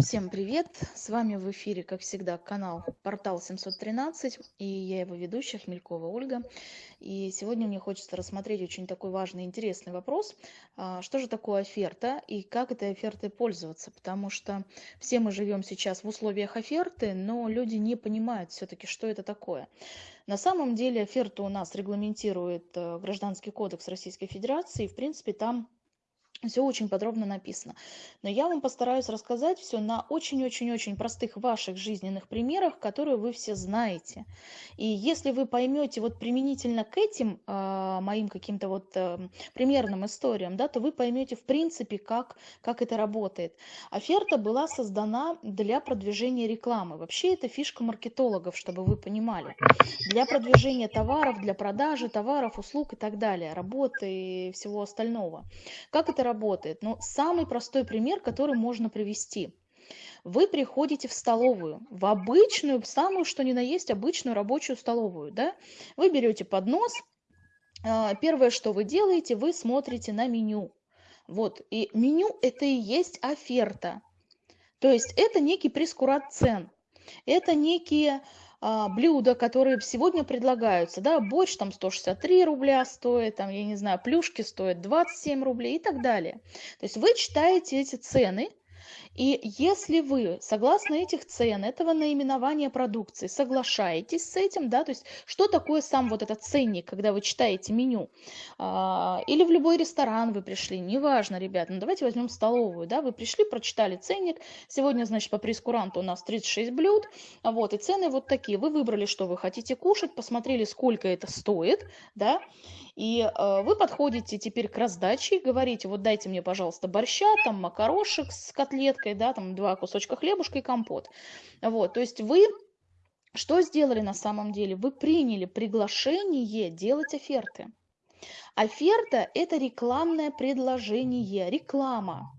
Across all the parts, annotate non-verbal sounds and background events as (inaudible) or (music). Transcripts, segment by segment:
Всем привет! С вами в эфире, как всегда, канал Портал 713 и я его ведущая Хмелькова Ольга. И сегодня мне хочется рассмотреть очень такой важный интересный вопрос. А, что же такое оферта и как этой офертой пользоваться? Потому что все мы живем сейчас в условиях оферты, но люди не понимают все-таки, что это такое. На самом деле оферту у нас регламентирует э, Гражданский кодекс Российской Федерации. И, в принципе, там все очень подробно написано. Но я вам постараюсь рассказать все на очень-очень-очень простых ваших жизненных примерах, которые вы все знаете. И если вы поймете вот применительно к этим э, моим каким-то вот э, примерным историям, да, то вы поймете в принципе, как, как это работает. Оферта была создана для продвижения рекламы. Вообще это фишка маркетологов, чтобы вы понимали. Для продвижения товаров, для продажи товаров, услуг и так далее, работы и всего остального. Как это работает? Ну, самый простой пример, который можно привести. Вы приходите в столовую, в обычную, самую, что ни на есть, обычную рабочую столовую, да? Вы берете поднос, а, первое, что вы делаете, вы смотрите на меню. Вот, и меню это и есть оферта. То есть это некий прескурат цен. Это некие а, блюда, которые сегодня предлагаются, да, борщ там 163 рубля стоит, там, я не знаю, плюшки стоят 27 рублей и так далее. То есть вы читаете эти цены, и если вы, согласно этих цен, этого наименования продукции, соглашаетесь с этим, да, то есть что такое сам вот этот ценник, когда вы читаете меню, а, или в любой ресторан вы пришли, неважно, ребят, ну давайте возьмем столовую, да, вы пришли, прочитали ценник, сегодня, значит, по прескуранту у нас 36 блюд, вот, и цены вот такие, вы выбрали, что вы хотите кушать, посмотрели, сколько это стоит, да, и э, вы подходите теперь к раздаче и говорите, вот дайте мне, пожалуйста, борща, там макарошек с котлеткой, да, там два кусочка хлебушка и компот. Вот, то есть вы что сделали на самом деле? Вы приняли приглашение делать оферты. Оферта – это рекламное предложение, реклама.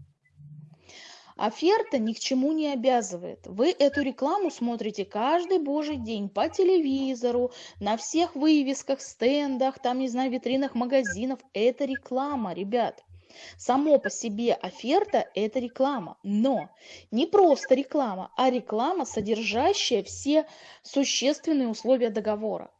Оферта ни к чему не обязывает. Вы эту рекламу смотрите каждый божий день по телевизору, на всех вывесках, стендах, там, не знаю, витринах магазинов. Это реклама, ребят. Само по себе оферта – это реклама, но не просто реклама, а реклама, содержащая все существенные условия договора.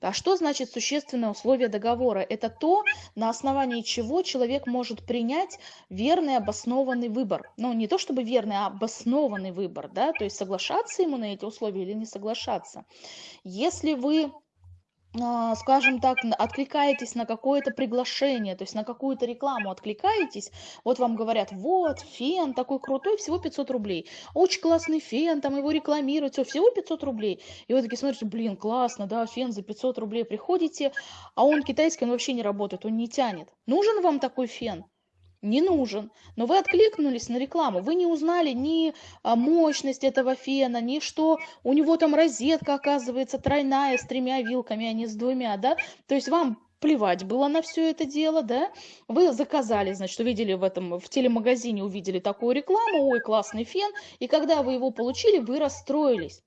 А что значит существенное условие договора? Это то, на основании чего человек может принять верный обоснованный выбор. Ну, не то чтобы верный, а обоснованный выбор, да, то есть соглашаться ему на эти условия или не соглашаться. Если вы скажем так, откликаетесь на какое-то приглашение, то есть на какую-то рекламу откликаетесь, вот вам говорят, вот, фен такой крутой, всего 500 рублей, очень классный фен, там его рекламируют, все, всего 500 рублей. И вы такие смотрите, блин, классно, да, фен за 500 рублей, приходите, а он китайский, он вообще не работает, он не тянет. Нужен вам такой фен? Не нужен. Но вы откликнулись на рекламу, вы не узнали ни а, мощность этого фена, ни что у него там розетка оказывается тройная с тремя вилками, а не с двумя, да? То есть вам плевать было на все это дело, да? Вы заказали, значит, увидели в этом, в телемагазине увидели такую рекламу, ой, классный фен, и когда вы его получили, вы расстроились.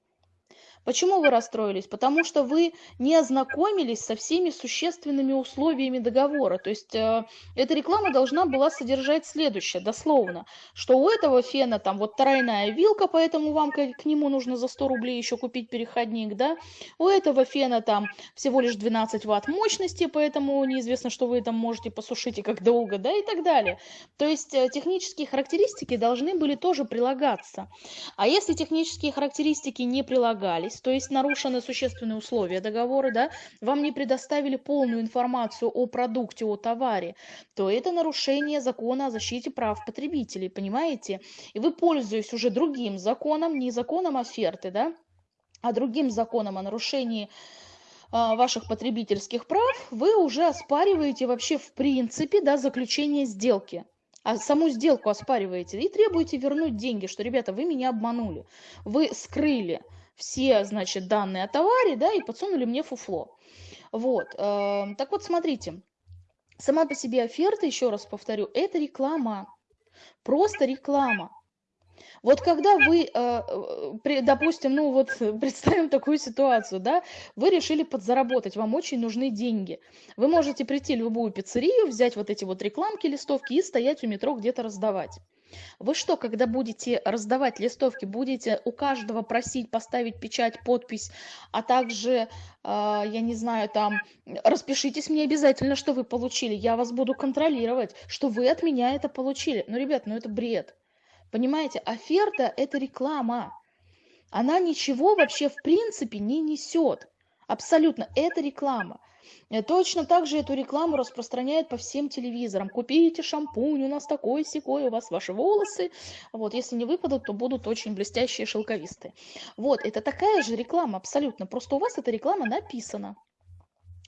Почему вы расстроились? Потому что вы не ознакомились со всеми существенными условиями договора. То есть э, эта реклама должна была содержать следующее, дословно, что у этого фена там вот тройная вилка, поэтому вам к, к нему нужно за 100 рублей еще купить переходник, да? У этого фена там всего лишь 12 ватт мощности, поэтому неизвестно, что вы там можете посушить и как долго, да, и так далее. То есть э, технические характеристики должны были тоже прилагаться. А если технические характеристики не прилагались, то есть нарушены существенные условия договора, да, вам не предоставили полную информацию о продукте, о товаре, то это нарушение закона о защите прав потребителей, понимаете? И вы, пользуясь уже другим законом, не законом оферты, да, а другим законом о нарушении а, ваших потребительских прав, вы уже оспариваете вообще в принципе да, заключение сделки. А саму сделку оспариваете и требуете вернуть деньги, что, ребята, вы меня обманули, вы скрыли все, значит, данные о товаре, да, и подсунули мне фуфло. Вот, э, так вот, смотрите, сама по себе оферта, еще раз повторю, это реклама, просто реклама. Вот когда вы, э, допустим, ну вот (laughs) представим такую ситуацию, да, вы решили подзаработать, вам очень нужны деньги. Вы можете прийти в любую пиццерию, взять вот эти вот рекламки, листовки и стоять у метро где-то раздавать. Вы что, когда будете раздавать листовки, будете у каждого просить поставить печать, подпись, а также, а, я не знаю, там, распишитесь мне обязательно, что вы получили, я вас буду контролировать, что вы от меня это получили. Ну, ребят, ну это бред. Понимаете, оферта – это реклама. Она ничего вообще в принципе не несет. Абсолютно, это реклама. Э, точно так же эту рекламу распространяют по всем телевизорам. Купите шампунь, у нас такой секой, у вас ваши волосы. Вот, если не выпадут, то будут очень блестящие, шелковистые. Вот, это такая же реклама абсолютно. Просто у вас эта реклама написана.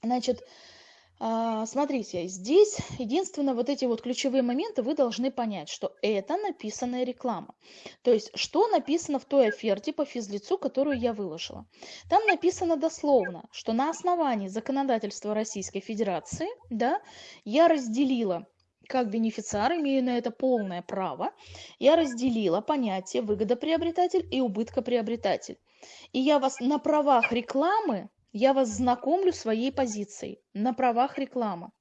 Значит, смотрите, здесь единственное вот эти вот ключевые моменты вы должны понять, что это написанная реклама. То есть, что написано в той оферте по физлицу, которую я выложила. Там написано дословно, что на основании законодательства Российской Федерации, да, я разделила как бенефициар имею на это полное право, я разделила понятие выгодоприобретатель и убыткоприобретатель. И я вас на правах рекламы я вас знакомлю своей позицией на правах рекламы.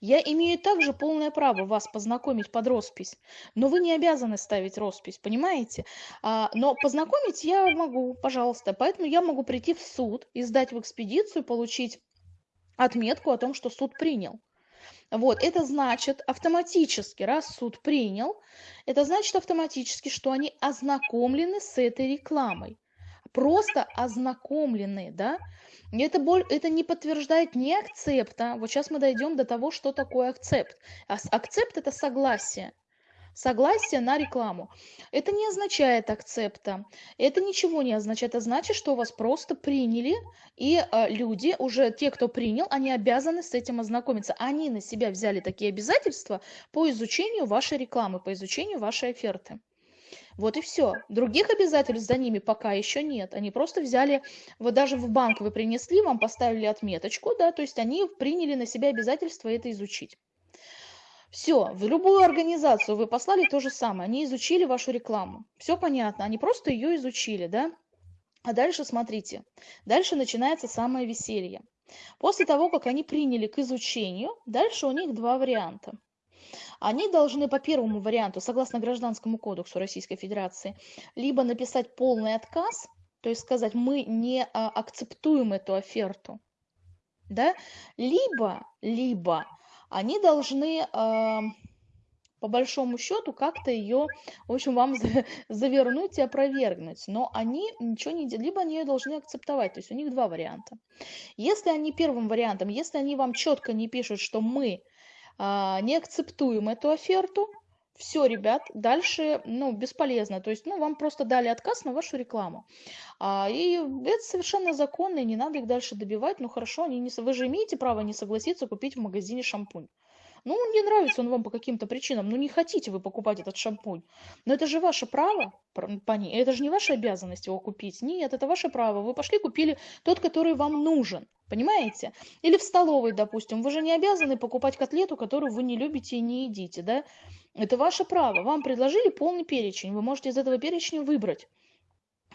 Я имею также полное право вас познакомить под роспись, но вы не обязаны ставить роспись, понимаете? А, но познакомить я могу, пожалуйста, поэтому я могу прийти в суд, издать в экспедицию, получить отметку о том, что суд принял. Вот, это значит автоматически, раз суд принял, это значит автоматически, что они ознакомлены с этой рекламой. Просто ознакомлены, да? Это, боль, это не подтверждает ни акцепта. Вот сейчас мы дойдем до того, что такое акцепт. А акцепт – это согласие. Согласие на рекламу. Это не означает акцепта. Это ничего не означает. Это значит, что вас просто приняли, и э, люди, уже те, кто принял, они обязаны с этим ознакомиться. Они на себя взяли такие обязательства по изучению вашей рекламы, по изучению вашей оферты. Вот и все. Других обязательств за ними пока еще нет. Они просто взяли, вот даже в банк вы принесли, вам поставили отметочку, да, то есть они приняли на себя обязательство это изучить. Все, в любую организацию вы послали то же самое. Они изучили вашу рекламу. Все понятно, они просто ее изучили, да. А дальше смотрите, дальше начинается самое веселье. После того, как они приняли к изучению, дальше у них два варианта они должны по первому варианту, согласно Гражданскому кодексу Российской Федерации, либо написать полный отказ, то есть сказать, мы не а, акцептуем эту оферту, да, либо, либо они должны а, по большому счету как-то ее, в общем, вам завернуть и опровергнуть. Но они ничего не делают, либо они ее должны акцептовать. То есть у них два варианта. Если они первым вариантом, если они вам четко не пишут, что мы не акцептуем эту оферту, все, ребят, дальше, ну, бесполезно. То есть, ну, вам просто дали отказ на вашу рекламу. А, и это совершенно законно, и не надо их дальше добивать. Ну, хорошо, они не, вы же имеете право не согласиться купить в магазине шампунь. Ну, не нравится он вам по каким-то причинам, ну не хотите вы покупать этот шампунь. Но это же ваше право, это же не ваша обязанность его купить. Нет, это ваше право. Вы пошли купили тот, который вам нужен. Понимаете? Или в столовой, допустим. Вы же не обязаны покупать котлету, которую вы не любите и не едите, да? Это ваше право. Вам предложили полный перечень. Вы можете из этого перечня выбрать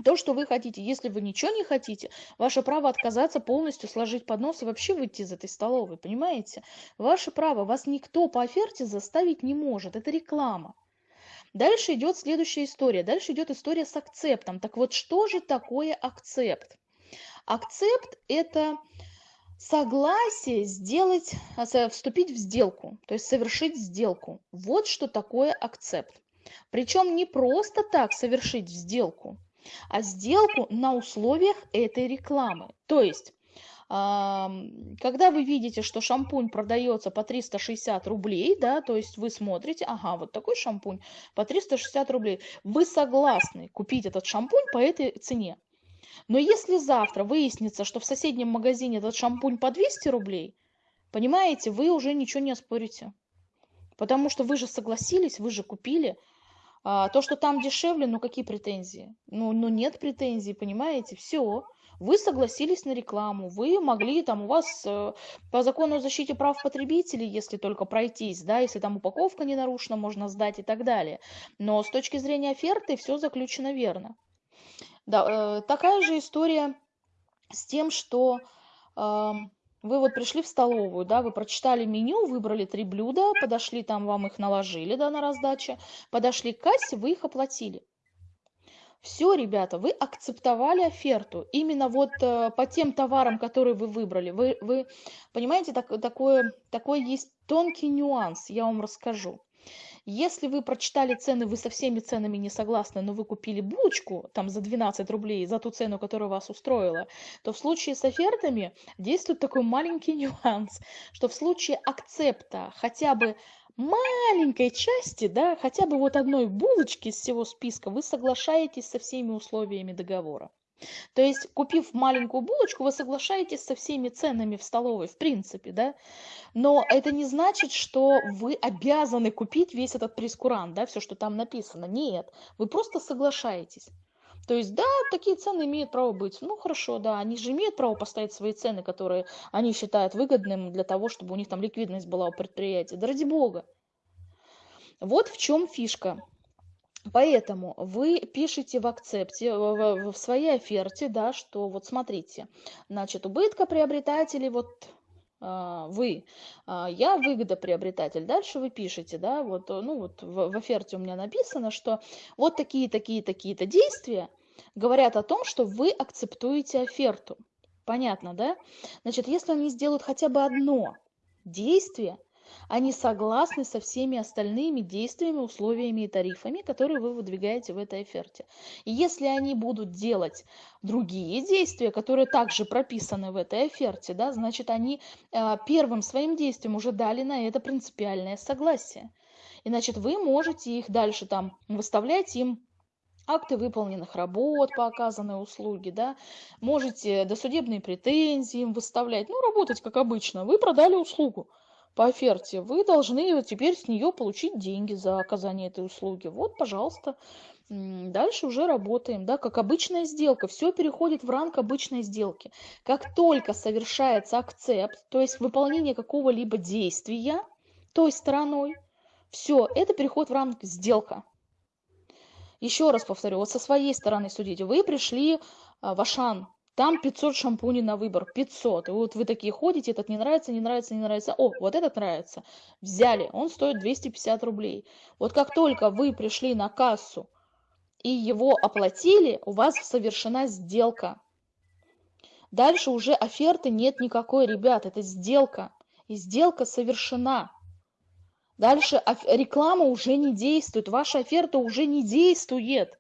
то, что вы хотите. Если вы ничего не хотите, ваше право отказаться полностью, сложить поднос и вообще выйти из этой столовой, понимаете? Ваше право, вас никто по оферте заставить не может, это реклама. Дальше идет следующая история, дальше идет история с акцептом. Так вот, что же такое акцепт? Акцепт – это согласие сделать, а, вступить в сделку, то есть совершить сделку. Вот что такое акцепт. Причем не просто так совершить сделку, а сделку на условиях этой рекламы. То есть, когда вы видите, что шампунь продается по 360 рублей, да, то есть вы смотрите, ага, вот такой шампунь по 360 рублей, вы согласны купить этот шампунь по этой цене. Но если завтра выяснится, что в соседнем магазине этот шампунь по 200 рублей, понимаете, вы уже ничего не оспорите. Потому что вы же согласились, вы же купили, а, то, что там дешевле, ну какие претензии? Ну, ну нет претензий, понимаете? Все. Вы согласились на рекламу, вы могли, там у вас э, по закону о защите прав потребителей, если только пройтись, да, если там упаковка не нарушена, можно сдать и так далее. Но с точки зрения оферты все заключено верно. Да, э, такая же история с тем, что э, вы вот пришли в столовую, да, вы прочитали меню, выбрали три блюда, подошли там, вам их наложили, да, на раздаче, подошли к кассе, вы их оплатили. Все, ребята, вы акцептовали оферту. Именно вот э, по тем товарам, которые вы выбрали. Вы, вы понимаете, так, такое, такой есть тонкий нюанс, я вам расскажу. Если вы прочитали цены, вы со всеми ценами не согласны, но вы купили булочку там за 12 рублей, за ту цену, которая вас устроила, то в случае с офертами действует такой маленький (laughs) нюанс, что в случае акцепта хотя бы маленькой части, да, хотя бы вот одной булочки из всего списка, вы соглашаетесь со всеми условиями договора. То есть, купив маленькую булочку, вы соглашаетесь со всеми ценами в столовой, в принципе, да? Но это не значит, что вы обязаны купить весь этот прескурант, да, все, что там написано. Нет, вы просто соглашаетесь. То есть, да, такие цены имеют право быть. Ну, хорошо, да, они же имеют право поставить свои цены, которые они считают выгодным для того, чтобы у них там ликвидность была у предприятия. Да ради бога. Вот в чем фишка. Поэтому вы пишете в акцепте, в, в своей оферте, да, что вот смотрите, значит, убытка приобретателей, вот а, вы, а, я выгодоприобретатель. Дальше вы пишете, да, вот, ну вот в, в оферте у меня написано, что вот такие, такие, такие-то действия говорят о том, что вы акцептуете оферту. Понятно, да? Значит, если они сделают хотя бы одно действие, они согласны со всеми остальными действиями, условиями и тарифами, которые вы выдвигаете в этой оферте. И если они будут делать другие действия, которые также прописаны в этой оферте, да, значит, они э, первым своим действием уже дали на это принципиальное согласие. И, значит, вы можете их дальше там выставлять им акты выполненных работ по оказанной услуге, да, можете досудебные претензии им выставлять, ну, работать как обычно. Вы продали услугу, по оферте, вы должны теперь с нее получить деньги за оказание этой услуги. Вот, пожалуйста, дальше уже работаем, да, как обычная сделка. Все переходит в ранг обычной сделки. Как только совершается акцепт, то есть выполнение какого-либо действия той стороной, все, это переходит в ранг сделка. Еще раз повторю, вот со своей стороны судите. Вы пришли а, в Ашан, там 500 шампуней на выбор, 500. И вот вы такие ходите, этот не нравится, не нравится, не нравится. О, вот этот нравится. Взяли, он стоит 250 рублей. Вот как только вы пришли на кассу и его оплатили, у вас совершена сделка. Дальше уже оферты нет никакой, ребят, это сделка. И сделка совершена. Дальше реклама уже не действует, ваша оферта уже не действует.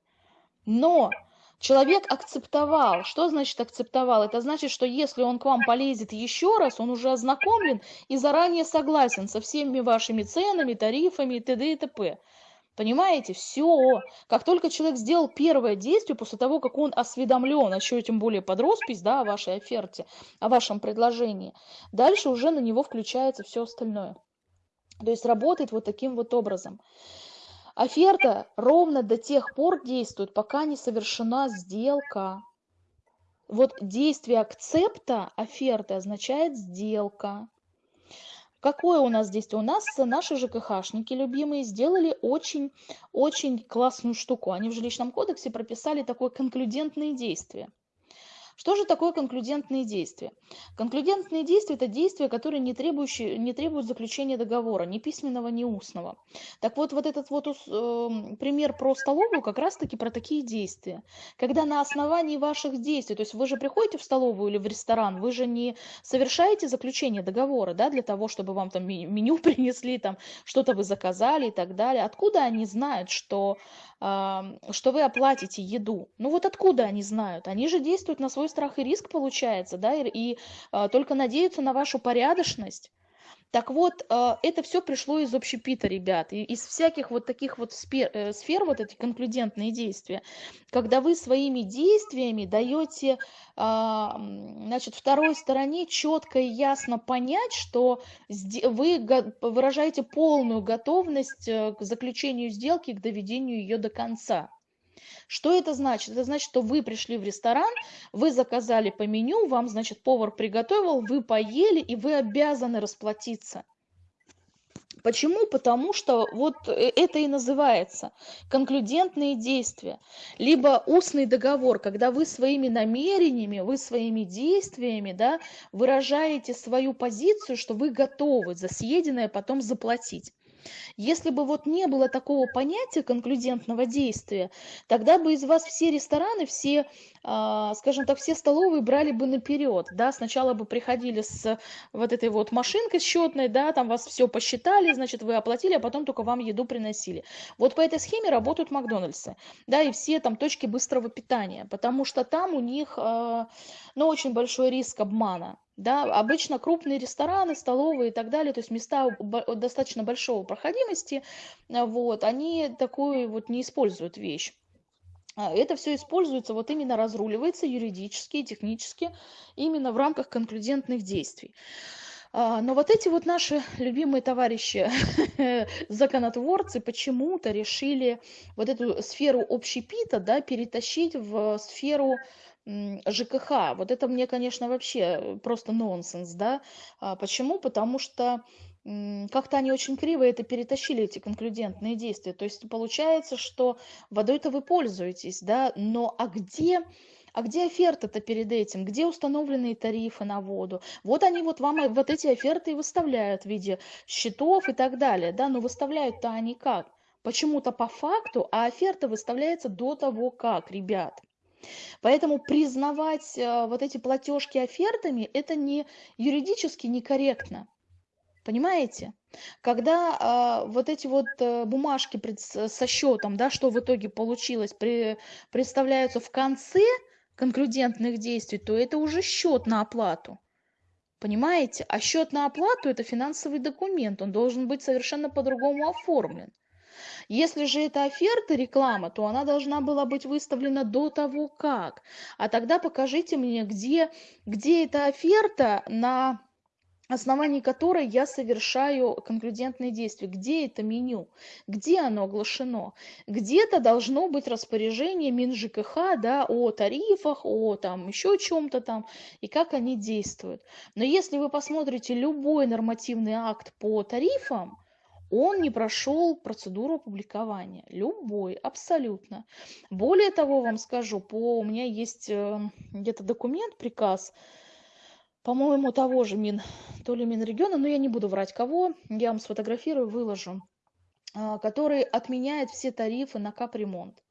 Но Человек акцептовал. Что значит акцептовал? Это значит, что если он к вам полезет еще раз, он уже ознакомлен и заранее согласен со всеми вашими ценами, тарифами и т.д. и т.п. Понимаете? Все. Как только человек сделал первое действие, после того, как он осведомлен, а еще тем более под роспись, да, о вашей оферте, о вашем предложении, дальше уже на него включается все остальное. То есть работает вот таким вот образом. Оферта ровно до тех пор действует, пока не совершена сделка. Вот действие акцепта оферты означает сделка. Какое у нас действие? У нас наши ЖКХшники любимые сделали очень-очень классную штуку. Они в жилищном кодексе прописали такое конклюдентное действие. Что же такое конклюдентные действия? Конклюдентные действия – это действия, которые не, требующие, не требуют заключения договора, ни письменного, ни устного. Так вот, вот этот вот э, пример про столовую как раз-таки про такие действия. Когда на основании ваших действий, то есть вы же приходите в столовую или в ресторан, вы же не совершаете заключение договора, да, для того, чтобы вам там меню (laughs) принесли, там что-то вы заказали и так далее. Откуда они знают, что что вы оплатите еду. Ну вот откуда они знают? Они же действуют на свой страх и риск, получается, да, и, и а, только надеются на вашу порядочность. Так вот, а, это все пришло из общепита, ребят, из всяких вот таких вот сфер, э, сфер вот эти конклюдентные действия, когда вы своими действиями даете, а, значит, второй стороне четко и ясно понять, что вы выражаете полную готовность э, к заключению сделки, к доведению ее до конца. Что это значит? Это значит, что вы пришли в ресторан, вы заказали по меню, вам, значит, повар приготовил, вы поели, и вы обязаны расплатиться. Почему? Потому что вот э, это и называется конклюдентные действия, либо устный договор, когда вы своими намерениями, вы своими действиями да, выражаете свою позицию, что вы готовы за съеденное потом заплатить. Если бы вот не было такого понятия конклюдентного действия, тогда бы из вас все рестораны, все, скажем так, все столовые брали бы наперед, да, сначала бы приходили с вот этой вот машинкой счетной, да, там вас все посчитали, значит, вы оплатили, а потом только вам еду приносили. Вот по этой схеме работают Макдональдсы, да, и все там точки быстрого питания, потому что там у них, а, ну, очень большой риск обмана, да, обычно крупные рестораны, столовые и так далее, то есть места достаточно большого проходимости, а, вот, они такую вот не используют вещь. А, это все используется, вот именно разруливается юридически и технически, именно в рамках конклюдентных действий. А, но вот эти вот наши любимые товарищи, (laughs) законотворцы, почему-то решили вот эту сферу общепита да, перетащить в сферу ЖКХ. Вот это мне, конечно, вообще просто нонсенс, да. А почему? Потому что как-то они очень криво это перетащили, эти конклюдентные действия. То есть получается, что водой-то вы пользуетесь, да, но а где а где оферта-то перед этим? Где установленные тарифы на воду? Вот они вот вам вот эти оферты и выставляют в виде счетов и так далее, да, но выставляют-то они как? Почему-то по факту, а оферта выставляется до того как, ребят. Поэтому признавать э, вот эти платежки офертами, это не юридически некорректно. Понимаете? Когда э, вот эти вот э, бумажки пред, со счетом, да, что в итоге получилось, при, представляются в конце конклюдентных действий, то это уже счет на оплату. Понимаете? А счет на оплату это финансовый документ, он должен быть совершенно по-другому оформлен. Если же это оферта, реклама, то она должна была быть выставлена до того как. А тогда покажите мне, где, где эта оферта на основании которой я совершаю конклюдентные действия. Где это меню? Где оно оглашено? Где-то должно быть распоряжение МинЖКХ да, о тарифах, о там еще чем-то там, и как они действуют. Но если вы посмотрите любой нормативный акт по тарифам, он не прошел процедуру опубликования. Любой, абсолютно. Более того, вам скажу, по, у меня есть э, где-то документ, приказ, по-моему, того же Мин, то ли Минрегиона, но я не буду врать кого, я вам сфотографирую, выложу, э, который отменяет все тарифы на капремонт.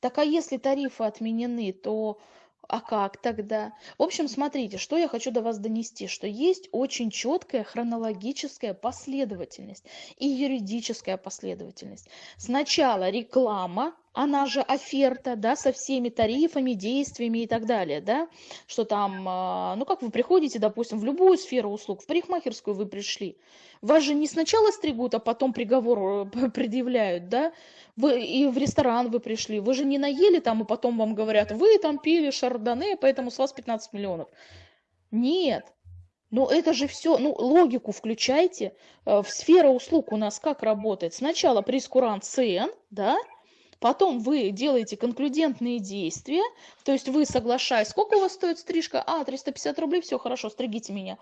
Так а если тарифы отменены, то а как тогда? В общем, смотрите, что я хочу до вас донести, что есть очень четкая хронологическая последовательность и юридическая последовательность. Сначала реклама, она же оферта, да, со всеми тарифами, действиями и так далее, да, что там, а, ну как вы приходите, допустим, в любую сферу услуг, в парикмахерскую вы пришли, вас же не сначала стригут, а потом приговор э, (laughs) предъявляют, да, вы и в ресторан вы пришли, вы же не наели там, и потом вам говорят, вы там пили шардоне, поэтому с вас 15 миллионов. Нет, но это же все, ну, логику включайте. Э, в сфера услуг у нас как работает? Сначала прескурант цен, да, Потом вы делаете конклюдентные действия, то есть вы соглашаетесь, сколько у вас стоит стрижка? А, 350 рублей, все, хорошо, стригите меня.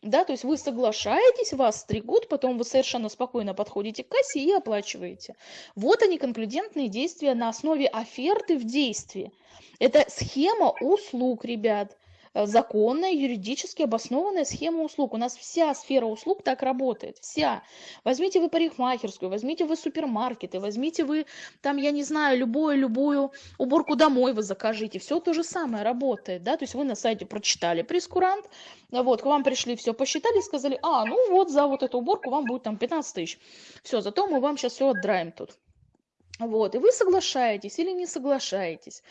Да, то есть вы соглашаетесь, вас стригут, потом вы совершенно спокойно подходите к кассе и оплачиваете. Вот они, конклюдентные действия на основе оферты в действии. Это схема услуг, ребят. Э, законная, юридически обоснованная схема услуг. У нас вся сфера услуг так работает, вся. Возьмите вы парикмахерскую, возьмите вы супермаркеты, возьмите вы там, я не знаю, любую, любую уборку домой вы закажите. Все то же самое работает, да, то есть вы на сайте прочитали прескурант, вот, к вам пришли, все посчитали, сказали, а, ну вот за вот эту уборку вам будет там 15 тысяч. Все, зато мы вам сейчас все отдраем тут. Вот, и вы соглашаетесь или не соглашаетесь.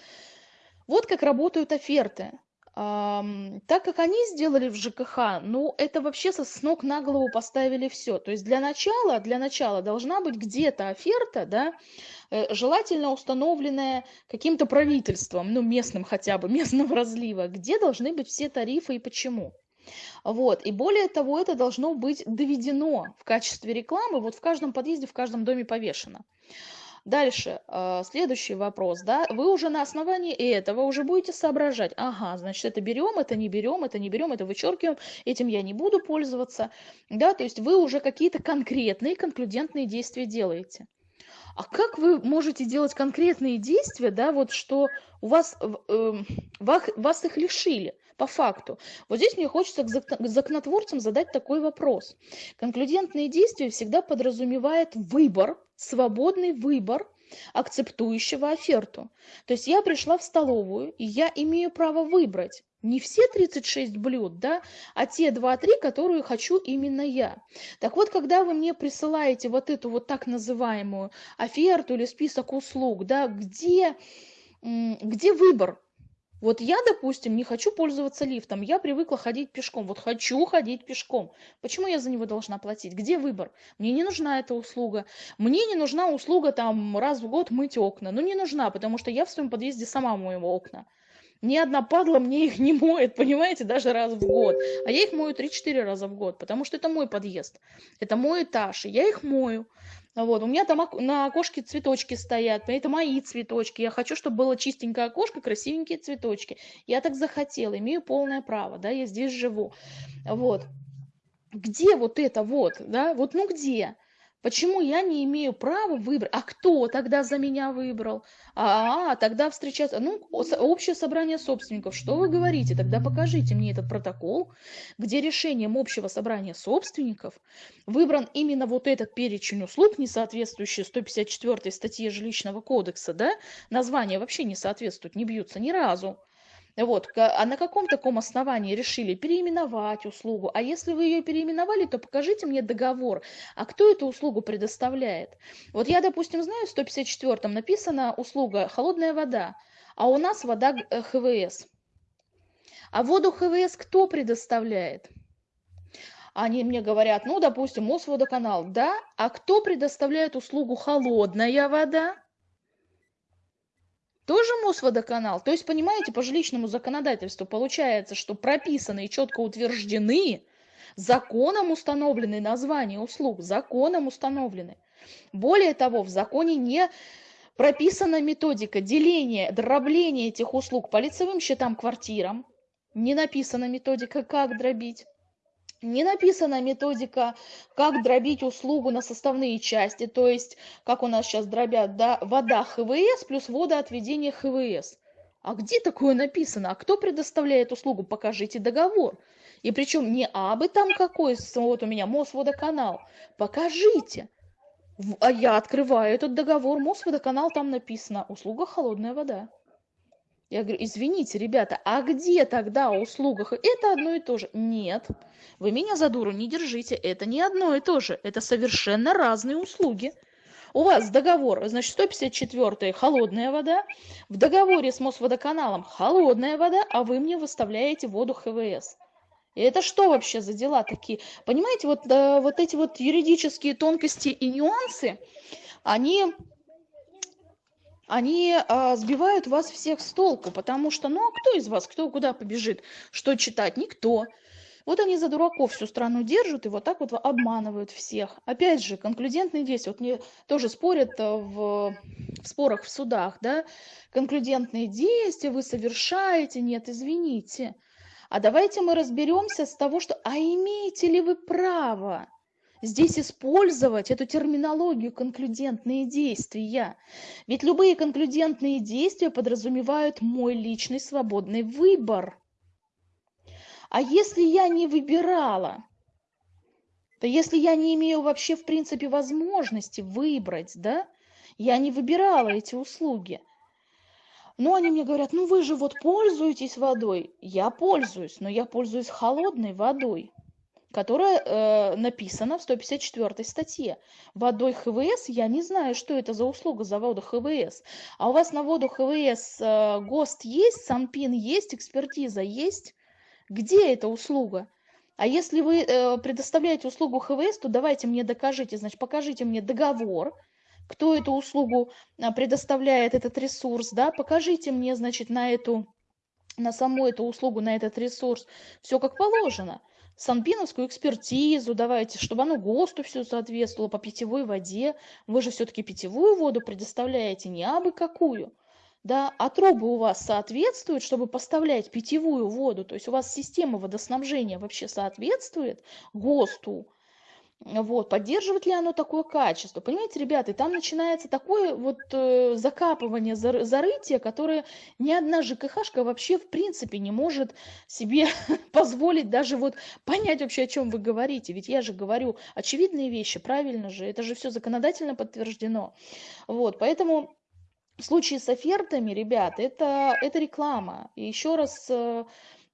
Вот как работают оферты так как они сделали в ЖКХ, ну, это вообще со с ног на голову поставили все. То есть для начала, для начала должна быть где-то оферта, да, э, желательно установленная каким-то правительством, ну, местным хотя бы, (laughs) местного разлива, где должны быть все тарифы и почему. Вот. И более того, это должно быть доведено в качестве рекламы, вот в каждом подъезде, в каждом доме повешено. Дальше, э, следующий вопрос, да, вы уже на основании этого уже будете соображать, ага, значит, это берем, это не берем, это не берем, это вычеркиваем, этим я не буду пользоваться, да, то есть вы уже какие-то конкретные, конклюдентные действия делаете. А как вы можете делать конкретные действия, да, вот что у вас, э, вас, вас их лишили? По факту. Вот здесь мне хочется к законотворцам задать такой вопрос. Конклюдентные действия всегда подразумевает выбор, свободный выбор акцептующего оферту. То есть я пришла в столовую, и я имею право выбрать не все 36 блюд, да, а те 2-3, которые хочу именно я. Так вот, когда вы мне присылаете вот эту вот так называемую оферту или список услуг, да, где, где выбор? Вот я, допустим, не хочу пользоваться лифтом, я привыкла ходить пешком. Вот хочу ходить пешком. Почему я за него должна платить? Где выбор? Мне не нужна эта услуга. Мне не нужна услуга там раз в год мыть окна. Ну не нужна, потому что я в своем подъезде сама мою окна. Ни одна падла мне их не моет, понимаете, даже раз в год. А я их мою 3-4 раза в год, потому что это мой подъезд. Это мой этаж, и я их мою. Вот, у меня там на окошке цветочки стоят, это мои цветочки. Я хочу, чтобы было чистенькое окошко, красивенькие цветочки. Я так захотела, имею полное право, да, я здесь живу. Вот. Где вот это вот, да, вот ну где? Почему я не имею права выбрать? А кто тогда за меня выбрал? А, а тогда встречаться. Ну, общее собрание собственников. Что вы говорите? Тогда покажите мне этот протокол, где решением общего собрания собственников выбран именно вот этот перечень услуг, не соответствующий 154 статье жилищного кодекса, да? Названия вообще не соответствуют, не бьются ни разу. Вот, а на каком таком основании решили переименовать услугу? А если вы ее переименовали, то покажите мне договор. А кто эту услугу предоставляет? Вот я, допустим, знаю, в 154-м написана услуга «холодная вода», а у нас вода э, ХВС. А воду ХВС кто предоставляет? Они мне говорят, ну, допустим, Мосводоканал, да, а кто предоставляет услугу холодная вода? Тоже Мосводоканал. То есть, понимаете, по жилищному законодательству получается, что прописаны и четко утверждены, законом установлены названия услуг, законом установлены. Более того, в законе не прописана методика деления, дробления этих услуг по лицевым счетам квартирам, не написана методика, как дробить не написана методика, как дробить услугу на составные части, то есть, как у нас сейчас дробят, да, вода ХВС плюс водоотведение ХВС. А где такое написано? А кто предоставляет услугу? Покажите договор. И причем не абы там какой, вот у меня Мосводоканал. Покажите. А я открываю этот договор, Мосводоканал, там написано, услуга холодная вода. Я говорю, извините, ребята, а где тогда услуга? Это одно и то же. Нет, вы меня за дуру не держите, это не одно и то же. Это совершенно разные услуги. У вас договор, значит, 154 холодная вода, в договоре с Мосводоканалом холодная вода, а вы мне выставляете воду ХВС. И это что вообще за дела такие? Понимаете, вот, э, вот эти вот юридические тонкости и нюансы, они они а, сбивают вас всех с толку, потому что, ну а кто из вас, кто куда побежит, что читать? Никто. Вот они за дураков всю страну держат и вот так вот обманывают всех. Опять же, конклюдентные действия. Вот мне тоже спорят э, в, в спорах в судах, да, конклюдентные действия вы совершаете, нет, извините. А давайте мы разберемся с того, что, а имеете ли вы право здесь использовать эту терминологию конклюдентные действия. Ведь любые конклюдентные действия подразумевают мой личный свободный выбор. А если я не выбирала, то если я не имею вообще в принципе возможности выбрать, да, я не выбирала эти услуги, но они мне говорят, ну вы же вот пользуетесь водой. Я пользуюсь, но я пользуюсь холодной водой которая э, написана в 154 статье. Водой ХВС я не знаю, что это за услуга за воду ХВС. А у вас на воду ХВС э, ГОСТ есть, СанПин есть, экспертиза есть? Где эта услуга? А если вы э, предоставляете услугу ХВС, то давайте мне докажите, значит, покажите мне договор, кто эту услугу э, предоставляет, этот ресурс, да, покажите мне, значит, на эту, на саму эту услугу, на этот ресурс, все как положено санпиновскую экспертизу давайте, чтобы оно ГОСТу все соответствовало по питьевой воде. Вы же все-таки питьевую воду предоставляете, не абы какую. Да, а трубы у вас соответствуют, чтобы поставлять питьевую воду, то есть у вас система водоснабжения вообще соответствует ГОСТу, вот, поддерживает ли оно такое качество? Понимаете, ребята, и там начинается такое вот э, закапывание, зар, зарытие, которое ни одна ЖКХшка вообще в принципе не может себе (laughs) позволить даже вот понять вообще, о чем вы говорите. Ведь я же говорю очевидные вещи, правильно же, это же все законодательно подтверждено. Вот, поэтому в случае с офертами, ребят, это, это реклама. И еще раз э,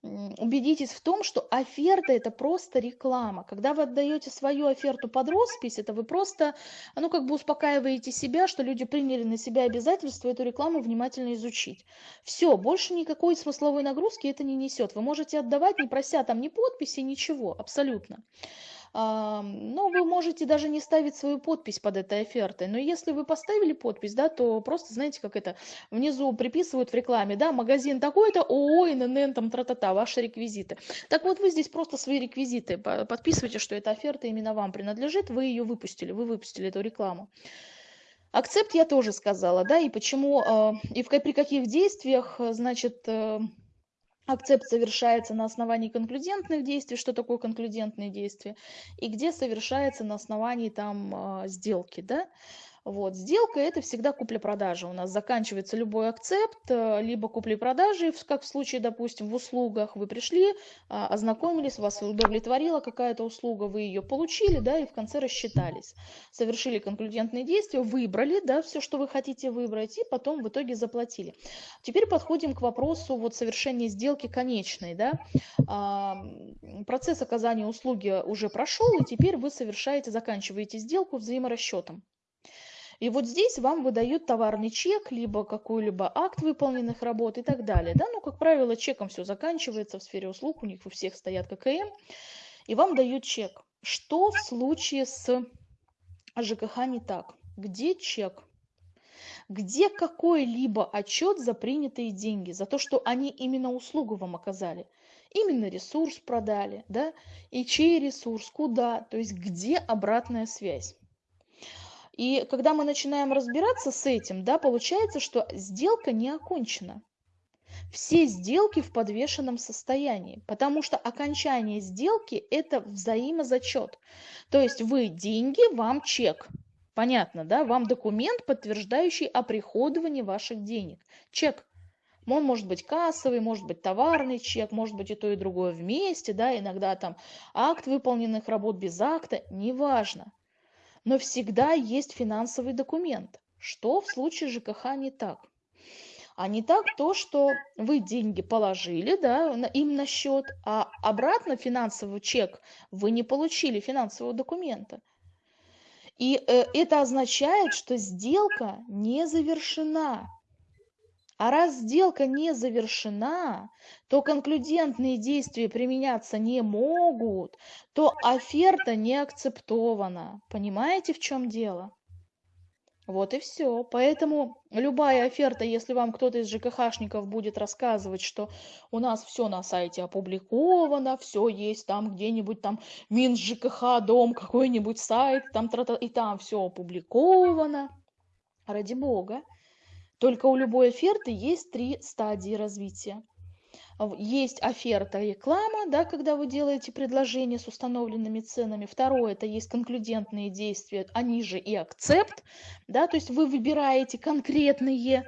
убедитесь в том, что оферта это просто реклама. Когда вы отдаете свою оферту под роспись, это вы просто, ну, как бы успокаиваете себя, что люди приняли на себя обязательство эту рекламу внимательно изучить. Все, больше никакой смысловой нагрузки это не несет. Вы можете отдавать, не прося там ни подписи, ничего, абсолютно но вы можете даже не ставить свою подпись под этой офертой. Но если вы поставили подпись, да, то просто, знаете, как это, внизу приписывают в рекламе, да, магазин такой-то, ООО, ННН, там, тра-та-та, ваши реквизиты. Так вот, вы здесь просто свои реквизиты подписываете, что эта оферта именно вам принадлежит, вы ее выпустили, вы выпустили эту рекламу. Акцепт я тоже сказала, да, и почему, э, и в, при каких действиях, значит, э, акцепт совершается на основании конклюдентных действий, что такое конклюдентные действия, и где совершается на основании там а, сделки, да, вот. Сделка – это всегда купля-продажа. У нас заканчивается любой акцепт, э, либо купли-продажи, как в случае, допустим, в услугах. Вы пришли, а, ознакомились, вас удовлетворила какая-то услуга, вы ее получили, да, и в конце рассчитались. Совершили конклюдентные действия, выбрали, да, все, что вы хотите выбрать, и потом в итоге заплатили. Теперь подходим к вопросу вот совершения сделки конечной, да. А, процесс оказания услуги уже прошел, и теперь вы совершаете, заканчиваете сделку взаиморасчетом. И вот здесь вам выдают товарный чек, либо какой-либо акт выполненных работ и так далее. Да? Ну, как правило, чеком все заканчивается в сфере услуг, у них у всех стоят ККМ, и вам дают чек. Что в случае с ЖКХ не так? Где чек? Где какой-либо отчет за принятые деньги, за то, что они именно услугу вам оказали? Именно ресурс продали, да? И чей ресурс, куда? То есть где обратная связь? И когда мы начинаем разбираться с этим, да, получается, что сделка не окончена. Все сделки в подвешенном состоянии, потому что окончание сделки – это взаимозачет. То есть вы деньги, вам чек. Понятно, да? Вам документ, подтверждающий оприходование ваших денег. Чек. Он может быть кассовый, может быть товарный чек, может быть и то, и другое вместе, да, иногда там акт выполненных работ без акта, неважно но всегда есть финансовый документ. Что в случае ЖКХ не так? А не так то, что вы деньги положили да, им на счет, а обратно финансовый чек вы не получили финансового документа. И э, это означает, что сделка не завершена. А раз сделка не завершена, то конклюдентные действия применяться не могут, то оферта не акцептована. Понимаете, в чем дело? Вот и все. Поэтому любая оферта, если вам кто-то из ЖКХшников будет рассказывать, что у нас все на сайте опубликовано, все есть там где-нибудь там Минс ЖКХ, дом, какой-нибудь сайт, там и там все опубликовано. Ради бога. Только у любой оферты есть три стадии развития. Есть оферта реклама, да, когда вы делаете предложение с установленными ценами. Второе, это есть конклюдентные действия, они же и акцепт, да, то есть вы выбираете конкретные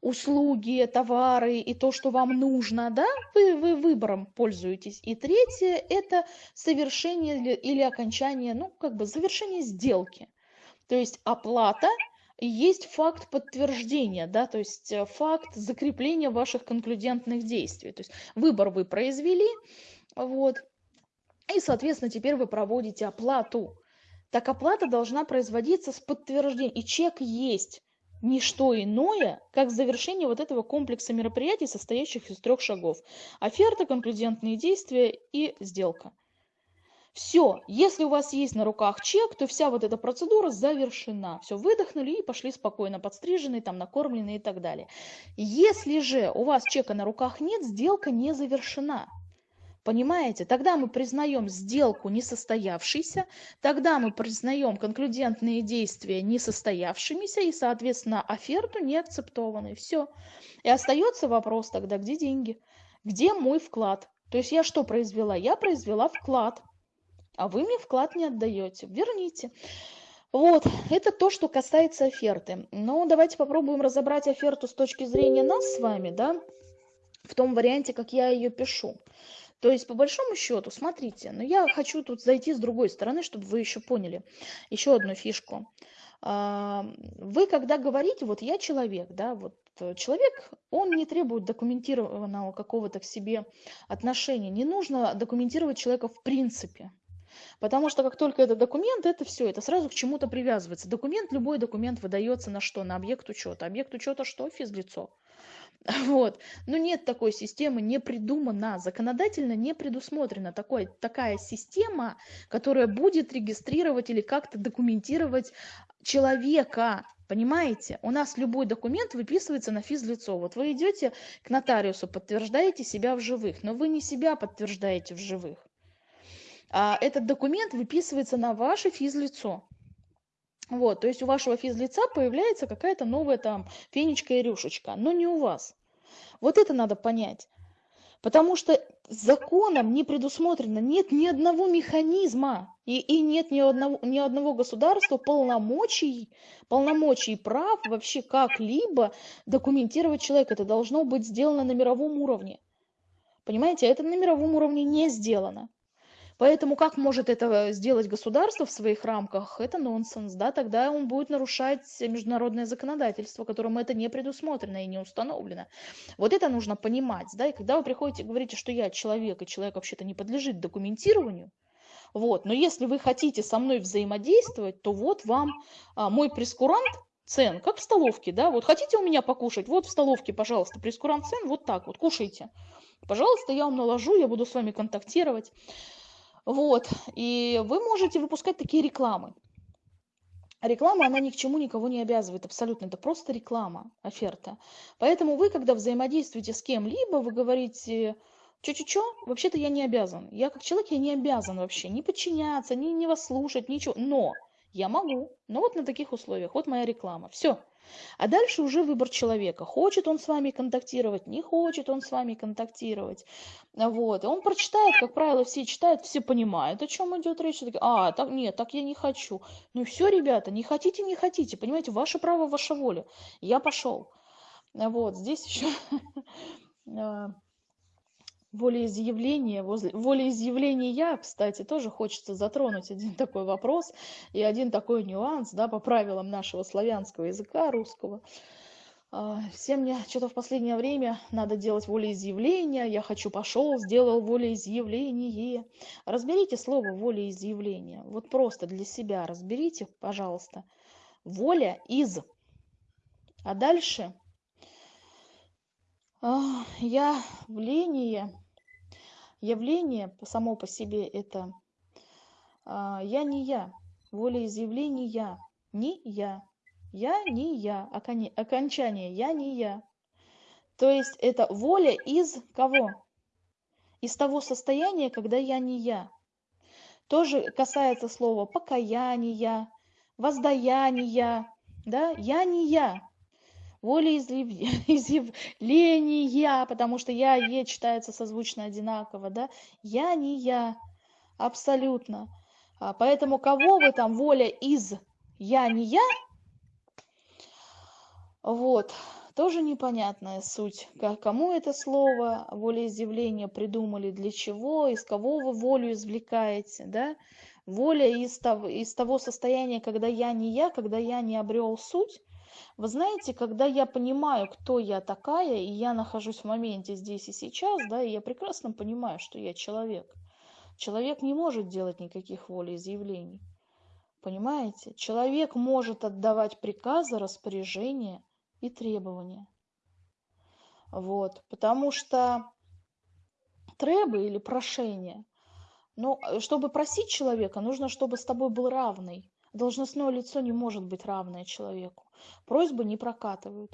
услуги, товары и то, что вам нужно, да, вы, вы выбором пользуетесь. И третье – это совершение или, окончание, ну, как бы завершение сделки. То есть оплата есть факт подтверждения, да, то есть э, факт закрепления ваших конклюдентных действий. То есть выбор вы произвели, вот, и, соответственно, теперь вы проводите оплату. Так оплата должна производиться с подтверждением, и чек есть не что иное, как завершение вот этого комплекса мероприятий, состоящих из трех шагов. Оферта, конклюдентные действия и сделка. Все, если у вас есть на руках чек, то вся вот эта процедура завершена. Все, выдохнули и пошли спокойно, подстриженные, там, накормленные и так далее. Если же у вас чека на руках нет, сделка не завершена. Понимаете? Тогда мы признаем сделку несостоявшейся, тогда мы признаем конклюдентные действия несостоявшимися и, соответственно, оферту неакцептованной. Все. И остается вопрос тогда, где деньги? Где мой вклад? То есть я что произвела? Я произвела вклад, а вы мне вклад не отдаете. Верните. Вот, это то, что касается оферты. Но давайте попробуем разобрать оферту с точки зрения нас с вами, да, в том варианте, как я ее пишу. То есть, по большому счету, смотрите, но я хочу тут зайти с другой стороны, чтобы вы еще поняли еще одну фишку. А, вы, когда говорите, вот я человек, да, вот э, человек, он не требует документированного какого-то к себе отношения. Не нужно документировать человека в принципе. Потому что как только это документ, это все, это сразу к чему-то привязывается. Документ, любой документ выдается на что? На объект учета. Объект учета что? Физлицо. (laughs) Вот. Но нет такой системы, не придумана, законодательно не предусмотрена такой, такая система, которая будет регистрировать или как-то документировать человека. Понимаете? У нас любой документ выписывается на физлицо. Вот вы идете к нотариусу, подтверждаете себя в живых, но вы не себя подтверждаете в живых. А этот документ выписывается на ваше физлицо. Вот, то есть у вашего физлица появляется какая-то новая там фенечка и рюшечка, но не у вас. Вот это надо понять. Потому что законом не предусмотрено, нет ни одного механизма и, и нет ни одного, ни одного государства полномочий, полномочий прав вообще как-либо документировать человека. Это должно быть сделано на мировом уровне. Понимаете, это на мировом уровне не сделано. Поэтому как может это сделать государство в своих рамках? Это нонсенс, да, тогда он будет нарушать международное законодательство, которым это не предусмотрено и не установлено. Вот это нужно понимать, да, и когда вы приходите и говорите, что я человек, и человек вообще-то не подлежит документированию, вот, но если вы хотите со мной взаимодействовать, то вот вам а, мой прескурант цен, как в столовке, да, вот хотите у меня покушать, вот в столовке, пожалуйста, прескурант цен, вот так вот, кушайте. Пожалуйста, я вам наложу, я буду с вами контактировать. Вот, и вы можете выпускать такие рекламы. Реклама, она ни к чему никого не обязывает, абсолютно. Это просто реклама, оферта. Поэтому вы, когда взаимодействуете с кем-либо, вы говорите, чё-чё-чё, вообще-то я не обязан. Я как человек, я не обязан вообще ни подчиняться, ни, ни вас слушать, ничего. Но я могу. Но вот на таких условиях. Вот моя реклама. Все. А дальше уже выбор человека. Хочет он с вами контактировать, не хочет он с вами контактировать. Вот. Он прочитает, как правило, все читают, все понимают, о чем идет речь. Такие, а, так, нет, так я не хочу. Ну все, ребята, не хотите, не хотите. Понимаете, ваше право, ваша воля. Я пошел. Вот, здесь еще а, (laughs) волеизъявление, возле, волеизъявления, кстати, тоже хочется затронуть один такой вопрос и один такой нюанс, да, по правилам нашего славянского языка, русского. А, всем мне что-то в последнее время надо делать волеизъявление, я хочу, пошел, сделал волеизъявление. Разберите слово волеизъявление, вот просто для себя разберите, пожалуйста. Воля из. А дальше а, явление явление само по себе это а, я не я, волеизъявление не я, я не я, окончание я не я. То есть это воля из кого? Из того состояния, когда я не я. Тоже касается слова покаяния, воздаяния, да, я не я волеизъявления, (laughs) потому что я, е читается созвучно одинаково, да, я не я, абсолютно. А поэтому кого вы там воля из я не я, вот, тоже непонятная суть. Кому это слово волеизъявление придумали, для чего, из кого вы волю извлекаете, да? Воля из того, из того состояния, когда я не я, когда я не обрел суть, вы знаете, когда я понимаю, кто я такая, и я нахожусь в моменте здесь и сейчас, да, и я прекрасно понимаю, что я человек. Человек не может делать никаких волеизъявлений. Понимаете? Человек может отдавать приказы, распоряжения и требования. Вот, потому что требы или прошения, ну, чтобы просить человека, нужно, чтобы с тобой был равный. Должностное лицо не может быть равное человеку. Просьбы не прокатывают.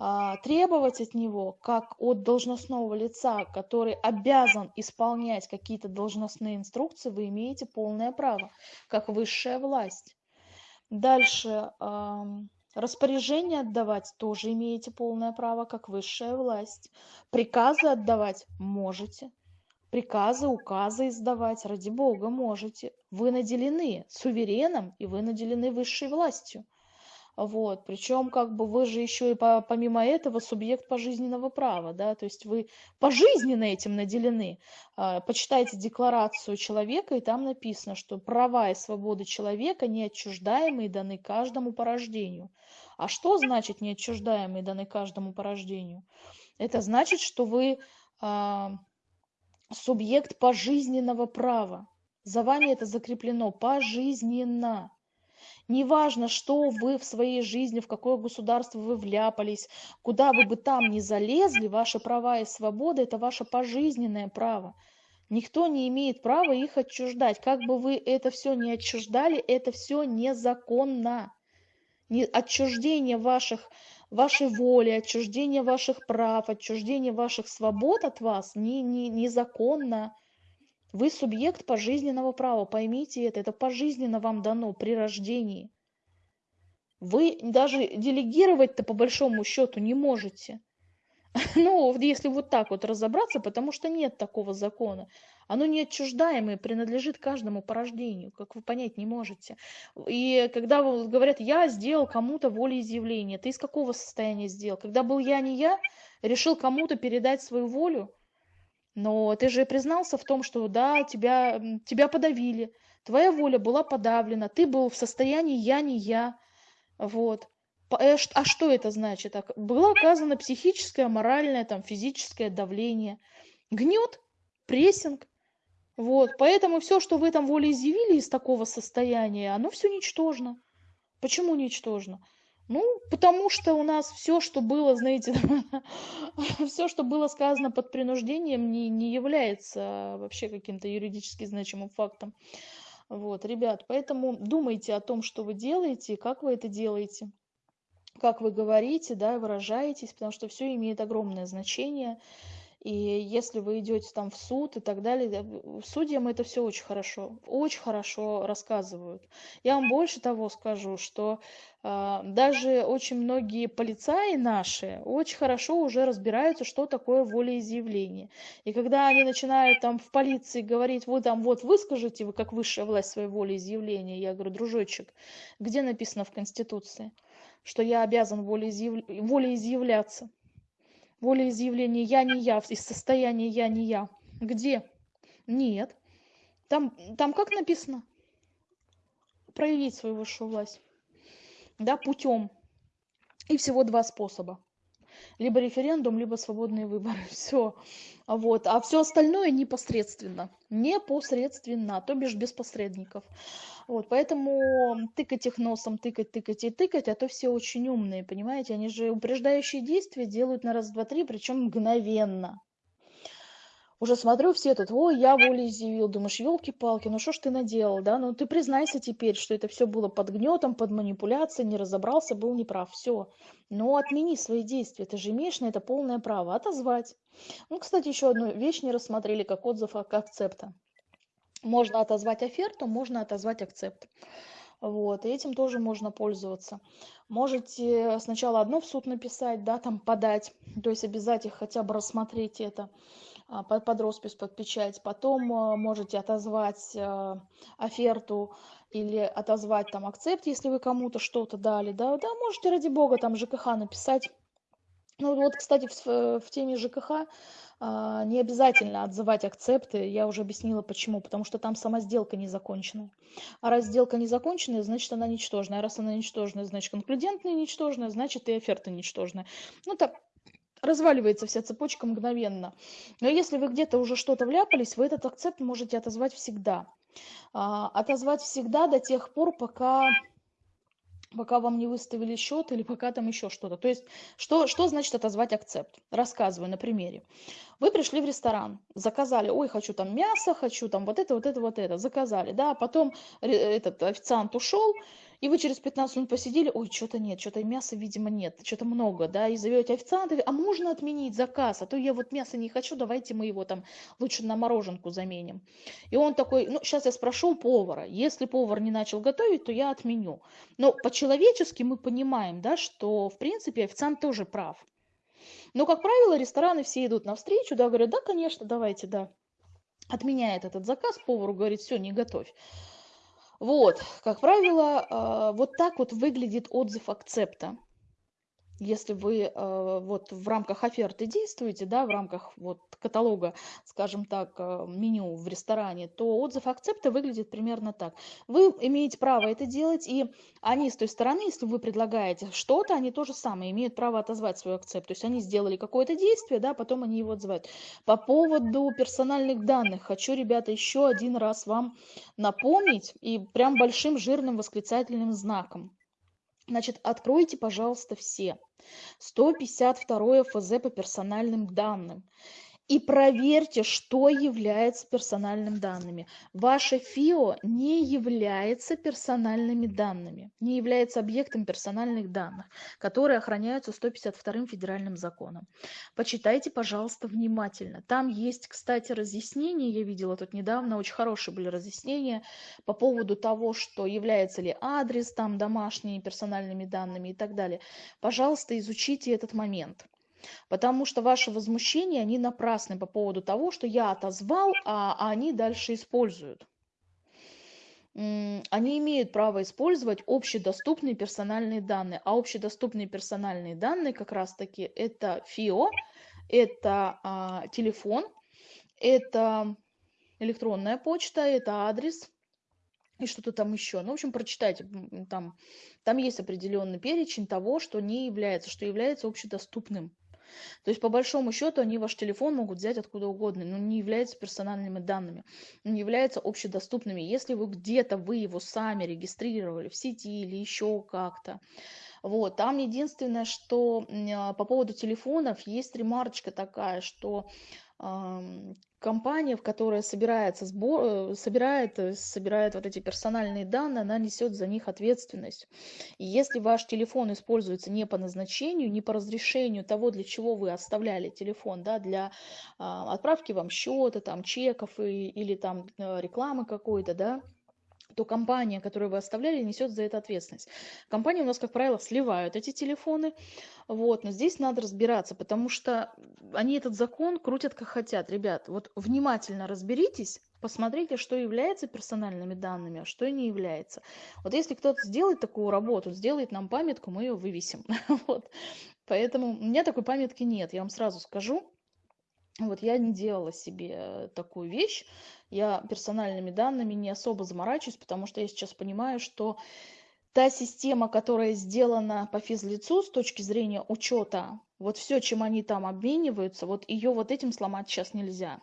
а, требовать от него, как от должностного лица, который обязан исполнять какие-то должностные инструкции, вы имеете полное право, как высшая власть. Дальше, распоряжение отдавать тоже имеете полное право, как высшая власть. Приказы отдавать можете. Приказы, указы издавать, ради бога, можете. Вы наделены сувереном, и вы наделены высшей властью. Вот. Причем как бы вы же еще и по, помимо этого субъект пожизненного права, да, то есть вы пожизненно этим наделены. А, почитайте декларацию человека, и там написано, что права и свободы человека неотчуждаемые даны каждому по рождению. А что значит неотчуждаемые даны каждому по рождению? Это значит, что вы а, субъект пожизненного права. За вами это закреплено пожизненно. Неважно, что вы в своей жизни, в какое государство вы вляпались, куда вы бы там ни залезли, ваши права и свободы – это ваше пожизненное право. Никто не имеет права их отчуждать. Как бы вы это все не отчуждали, это все незаконно. Не, отчуждение ваших, вашей воли, отчуждение ваших прав, отчуждение ваших свобод от вас не, не, незаконно. Вы субъект пожизненного права, поймите это, это пожизненно вам дано при рождении. Вы даже делегировать-то по большому счету не можете. (laughs) Ну, если вот так вот разобраться, потому что нет такого закона. Оно неотчуждаемое, принадлежит каждому по рождению, как вы понять не можете. И когда говорят, я сделал кому-то волеизъявление, ты из какого состояния сделал? Когда был я, не я, решил кому-то передать свою волю, но ты же признался в том, что да, тебя, тебя подавили, твоя воля была подавлена, ты был в состоянии «я не я». Вот. Э, а что это значит? Было оказано психическое, моральное, там, физическое давление. Гнет, прессинг. Вот. Поэтому все, что вы там волеизъявили из такого состояния, оно все ничтожно. Почему ничтожно? Ну, потому что у нас все, что было, знаете, (laughs) все, что было сказано под принуждением, не, не является вообще каким-то юридически значимым фактом. Вот, ребят, поэтому думайте о том, что вы делаете, как вы это делаете, как вы говорите, да, выражаетесь, потому что все имеет огромное значение. И если вы идете там в суд и так далее, судьям это все очень хорошо, очень хорошо рассказывают. Я вам больше того скажу, что э, даже очень многие полицаи наши очень хорошо уже разбираются, что такое волеизъявление. И когда они начинают там в полиции говорить, вы там вот выскажите, вы как высшая власть своей волеизъявления, я говорю, дружочек, где написано в Конституции, что я обязан волеизъяв... волеизъявляться? волеизъявление «я не я», из состояния «я не я». Где? Нет. Там, там как написано? Проявить свою высшую власть. Да, путем. И всего два способа. Либо референдум, либо свободные выборы. (laughs) Все. Вот. А все остальное непосредственно. Непосредственно, то бишь без посредников. Вот, поэтому тыкать их носом, тыкать, тыкать и тыкать, а то все очень умные, понимаете? Они же упреждающие действия делают на раз, два, три, причем мгновенно. Уже смотрю, все тут, ой, я волеизъявил, думаешь, елки-палки, ну что ж ты наделал, да? Ну ты признайся теперь, что это все было под гнетом, под манипуляцией, не разобрался, был неправ, все. Но отмени свои действия, ты же имеешь на это полное право отозвать. Ну, кстати, еще одну вещь не рассмотрели, как отзыв как акцепта можно отозвать оферту, можно отозвать акцепт. Вот, и этим тоже можно пользоваться. Можете сначала одно в суд написать, да, там подать, то есть обязать их хотя бы рассмотреть это а, под, под роспись, под печать. Потом а, можете отозвать а, оферту или отозвать там акцепт, если вы кому-то что-то дали, да, да, можете ради бога там ЖКХ написать. Ну вот, кстати, в, в теме ЖКХ а, не обязательно отзывать акцепты, я уже объяснила почему, потому что там сама сделка не закончена. А раз сделка не закончена, значит она ничтожная. А раз она ничтожная, значит конклюдентная ничтожная, значит и оферта ничтожная. Ну так разваливается вся цепочка мгновенно. Но если вы где-то уже что-то вляпались, вы этот акцепт можете отозвать всегда. А, отозвать всегда до тех пор, пока пока вам не выставили счет или пока там еще что-то. То есть, что, что значит отозвать акцепт? Рассказываю на примере. Вы пришли в ресторан, заказали, ой, хочу там мясо, хочу там вот это, вот это, вот это, заказали, да, потом этот официант ушел, И вы через 15 минут посидели, ой, что-то нет, что-то мяса, видимо, нет, что-то много, да, и зовете официанта, а можно отменить заказ, а то я вот мясо не хочу, давайте мы его там лучше на мороженку заменим. И он такой, ну, сейчас я спрошу повара, если повар не начал готовить, то я отменю. Но по-человечески мы понимаем, да, что, в принципе, официант тоже прав. Но, как правило, рестораны все идут навстречу, да, говорят, да, конечно, давайте, да. Отменяет этот заказ, повару говорит, все, не готовь. Вот, как правило, а, вот так вот выглядит отзыв акцепта если вы э, вот в рамках оферты действуете, да, в рамках вот каталога, скажем так, э, меню в ресторане, то отзыв акцепта выглядит примерно так. Вы имеете право это делать, и они с той стороны, если вы предлагаете что-то, они тоже самое имеют право отозвать свой акцепт. То есть они сделали какое-то действие, да, потом они его отзывают. По поводу персональных данных хочу, ребята, еще один раз вам напомнить и прям большим жирным восклицательным знаком. Значит, откройте, пожалуйста, все. 152 ФЗ по персональным данным и проверьте, что является персональными данными. Ваше ФИО не является персональными данными, не является объектом персональных данных, которые охраняются 152 федеральным законом. Почитайте, пожалуйста, внимательно. Там есть, кстати, разъяснения, я видела тут недавно, очень хорошие были разъяснения по поводу того, что является ли адрес там домашними персональными данными и так далее. Пожалуйста, изучите этот момент. Потому что ваши возмущения, они напрасны по поводу того, что я отозвал, а они дальше используют. Они имеют право использовать общедоступные персональные данные. А общедоступные персональные данные как раз-таки это ФИО, это а, телефон, это электронная почта, это адрес и что-то там еще. Ну, в общем, прочитайте, там, там есть определенный перечень того, что не является, что является общедоступным. То есть, по большому счету, они ваш телефон могут взять откуда угодно, но не являются персональными данными, не являются общедоступными. Если вы где-то вы его сами регистрировали в сети или еще как-то, вот, там единственное, что а, по поводу телефонов есть ремарочка такая, что компания, в которой собирается сбор, э, собирает, э, собирает вот эти персональные данные, она несет за них ответственность. И если ваш телефон используется не по назначению, не по разрешению того, для чего вы оставляли телефон, да, для а, отправки вам счета, там, чеков и, или там э, рекламы какой-то, да, то компания, которую вы оставляли, несет за это ответственность. Компании у нас, как правило, сливают эти телефоны, вот, но здесь надо разбираться, потому что они этот закон крутят как хотят. Ребят, вот внимательно разберитесь, посмотрите, что является персональными данными, а что не является. Вот если кто-то сделает такую работу, сделает нам памятку, мы ее вывесим. (laughs) Вот. Поэтому у меня такой памятки нет, я вам сразу скажу. Вот я не делала себе такую вещь, я персональными данными не особо заморачиваюсь, потому что я сейчас понимаю, что та система, которая сделана по физлицу с точки зрения учета, вот все, чем они там обмениваются, вот ее вот этим сломать сейчас нельзя.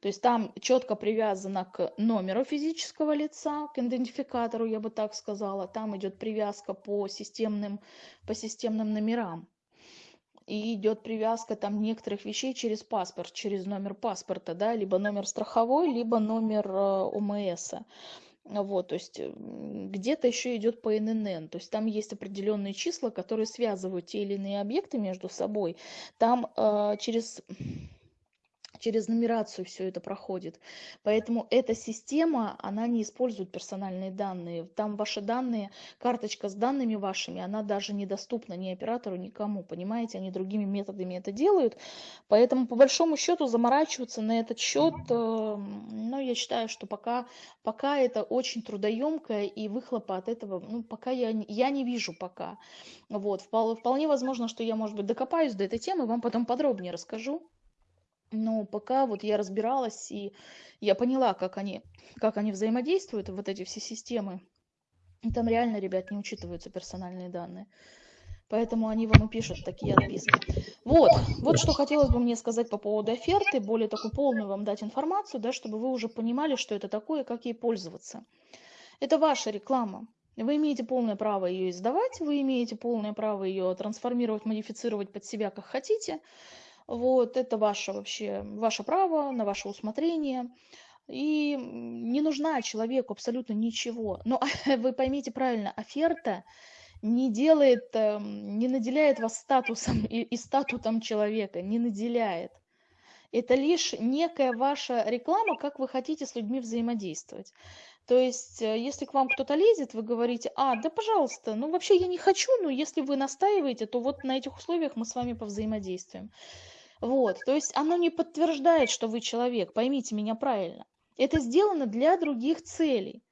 То есть там четко привязано к номеру физического лица, к идентификатору, я бы так сказала. Там идет привязка по системным, по системным номерам и идет привязка там некоторых вещей через паспорт, через номер паспорта, да, либо номер страховой, либо номер э, ОМС. Вот, то есть где-то еще идет по ННН, то есть там есть определенные числа, которые связывают те или иные объекты между собой. Там э, через через нумерацию все это проходит. Поэтому эта система, она не использует персональные данные. Там ваши данные, карточка с данными вашими, она даже недоступна ни оператору, никому, понимаете? Они другими методами это делают. Поэтому, по большому счету, заморачиваться на этот счет, э, ну, я считаю, что пока, пока это очень трудоемкое, и выхлопа от этого, ну, пока я, я не вижу пока. Вот, вполне возможно, что я, может быть, докопаюсь до этой темы, вам потом подробнее расскажу. Но пока вот я разбиралась, и я поняла, как они, как они взаимодействуют, вот эти все системы. И там реально, ребят, не учитываются персональные данные. Поэтому они вам и пишут такие отписки. Вот, вот что хотелось бы мне сказать по поводу оферты, более такую полную вам дать информацию, да, чтобы вы уже понимали, что это такое, как ей пользоваться. Это ваша реклама. Вы имеете полное право ее издавать, вы имеете полное право ее трансформировать, модифицировать под себя, как хотите. Вот, это ваше вообще, ваше право, на ваше усмотрение. и не нужна человеку абсолютно ничего. Но (laughs) вы поймите правильно, оферта не делает, эм, не наделяет вас статусом (laughs) и, и статутом человека, не наделяет. Это лишь некая ваша реклама, как вы хотите с людьми взаимодействовать. То есть, э, если к вам кто-то лезет, вы говорите, а, да пожалуйста, ну вообще я не хочу, но если вы настаиваете, то вот на этих условиях мы с вами повзаимодействуем. Вот, то есть оно не подтверждает, что вы человек, поймите меня правильно. Это сделано для других целей.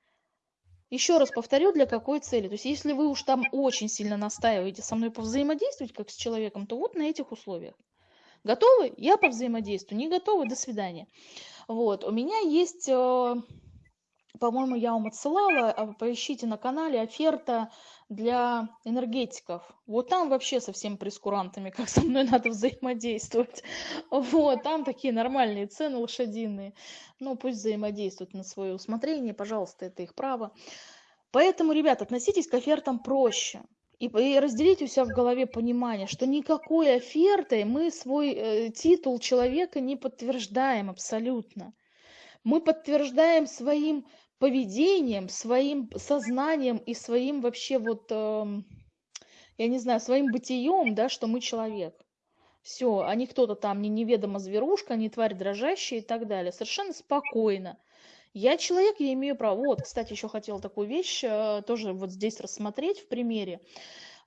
Еще раз повторю, для какой цели. То есть, если вы уж там очень сильно настаиваете со мной повзаимодействовать как с человеком, то вот на этих условиях. Готовы? Я повзаимодействую. Не готовы? До свидания. Вот. У меня есть, э, по-моему, я вам отсылала, а, поищите на канале оферта для энергетиков. Вот там вообще со всеми прескурантами, как со мной надо взаимодействовать. Вот, там такие нормальные цены лошадиные. Ну, пусть взаимодействуют на свое усмотрение, пожалуйста, это их право. Поэтому, ребят, относитесь к офертам проще. И, разделите у себя в голове понимание, что никакой офертой мы свой э, титул человека не подтверждаем абсолютно. Мы подтверждаем своим поведением, своим сознанием и своим вообще вот, э, я не знаю, своим бытием, да, что мы человек. Все, а не кто-то там, не неведомо зверушка, не тварь дрожащая и так далее. Совершенно спокойно. Я человек, я имею право. Вот, кстати, еще хотела такую вещь э, тоже вот здесь рассмотреть в примере.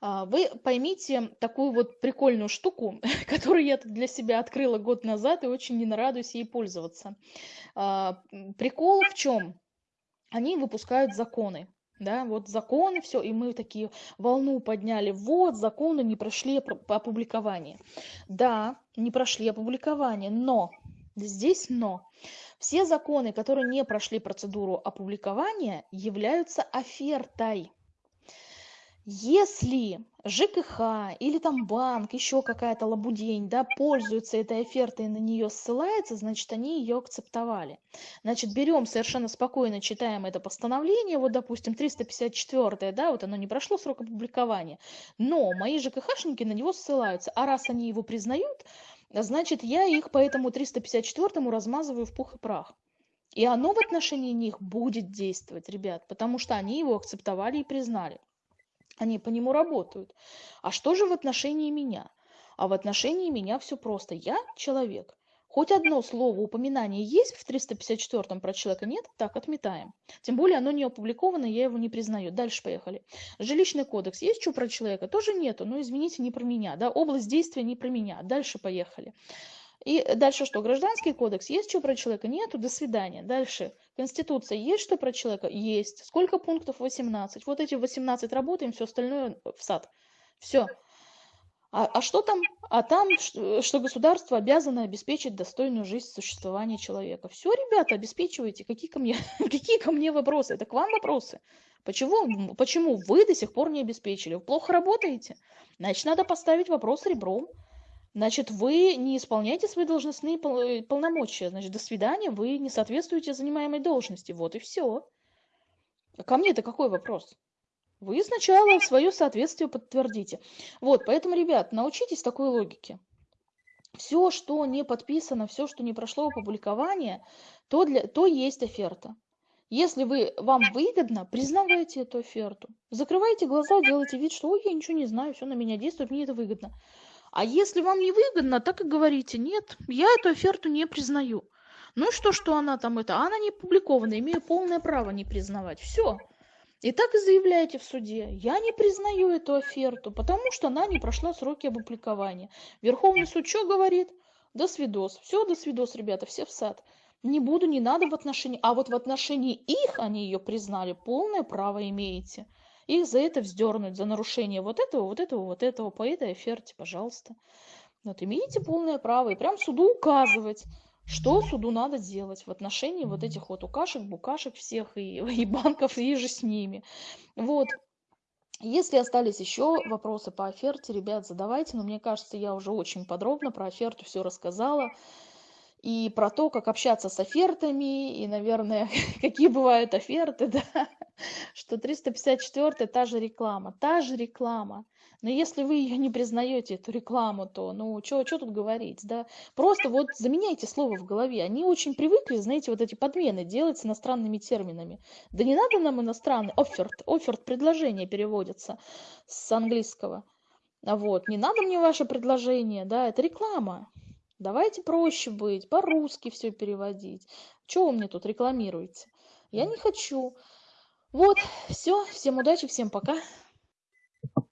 А, вы поймите такую вот прикольную штуку, (laughs) которую я для себя открыла год назад и очень не нарадуюсь ей пользоваться. А, прикол в чем? они выпускают законы. Да, вот законы, все, и мы такие волну подняли. Вот, законы не прошли опубликование. Да, не прошли опубликование, но, здесь но, все законы, которые не прошли процедуру опубликования, являются офертой. Если ЖКХ или там банк, еще какая-то лабудень, да, пользуется этой офертой и на нее ссылается, значит, они ее акцептовали. Значит, берем совершенно спокойно, читаем это постановление, вот, допустим, 354, да, вот оно не прошло срок опубликования, но мои ЖКХшники на него ссылаются, а раз они его признают, значит, я их по этому 354 размазываю в пух и прах. И оно в отношении них будет действовать, ребят, потому что они его акцептовали и признали они по нему работают. А что же в отношении меня? А в отношении меня все просто. Я человек. Хоть одно слово упоминание есть в 354-м про человека? Нет? Так, отметаем. Тем более оно не опубликовано, я его не признаю. Дальше поехали. Жилищный кодекс. Есть что про человека? Тоже нету. Но извините, не про меня. Да? Область действия не про меня. Дальше поехали. И дальше что? Гражданский кодекс. Есть что про человека? Нету. До свидания. Дальше. Конституция. Есть что про человека? Есть. Сколько пунктов? 18. Вот эти 18 работаем, все остальное в сад. Все. А, а что там? А там, что государство обязано обеспечить достойную жизнь существования человека. Все, ребята, обеспечивайте. Какие ко мне, (laughs) какие ко мне вопросы? Это к вам вопросы. Почему, почему вы до сих пор не обеспечили? Вы плохо работаете? Значит, надо поставить вопрос ребром. Значит, вы не исполняете свои должностные э, полномочия. Значит, до свидания, вы не соответствуете занимаемой должности. Вот и все. А ко мне-то какой вопрос? Вы сначала свое соответствие подтвердите. Вот, поэтому, ребят, научитесь такой логике. Все, что не подписано, все, что не прошло опубликование, то, для, то есть оферта. Если вы, вам выгодно, признавайте эту оферту. Закрывайте глаза, делайте вид, что ой, я ничего не знаю, все на меня действует, мне это выгодно. А если вам не выгодно, так и говорите, нет, я эту оферту не признаю. Ну что, что она там это, она не опубликована, имею полное право не признавать. Все. И так и заявляете в суде, я не признаю эту оферту, потому что она не прошла сроки опубликования. Верховный суд что говорит? До свидос. Все, до свидос, ребята, все в сад. Не буду, не надо в отношении... А вот в отношении их они ее признали, полное право имеете их за это вздернуть, за нарушение вот этого, вот этого, вот этого, по этой оферте, пожалуйста. Вот имеете полное право и прям суду указывать, что суду надо делать в отношении вот этих вот укашек, букашек всех и, (laughs) и банков, и же с ними. Вот. Если остались еще вопросы по оферте, ребят, задавайте. Но мне кажется, я уже очень подробно про оферту все рассказала и про то, как общаться с офертами, и, наверное, (laughs) какие бывают оферты, (laughs) да, что 354 та же реклама, та же реклама. Но если вы ее не признаете, эту рекламу, то, ну, что тут говорить, да? Просто вот заменяйте слово в голове. Они очень привыкли, знаете, вот эти подмены делать с иностранными терминами. Да не надо нам иностранный, оферт, оферт, предложение переводится с английского. Вот, не надо мне ваше предложение, да, это реклама. Давайте проще быть, по-русски все переводить. Чего вы мне тут рекламируете? Я не хочу. Вот, все, всем удачи, всем пока.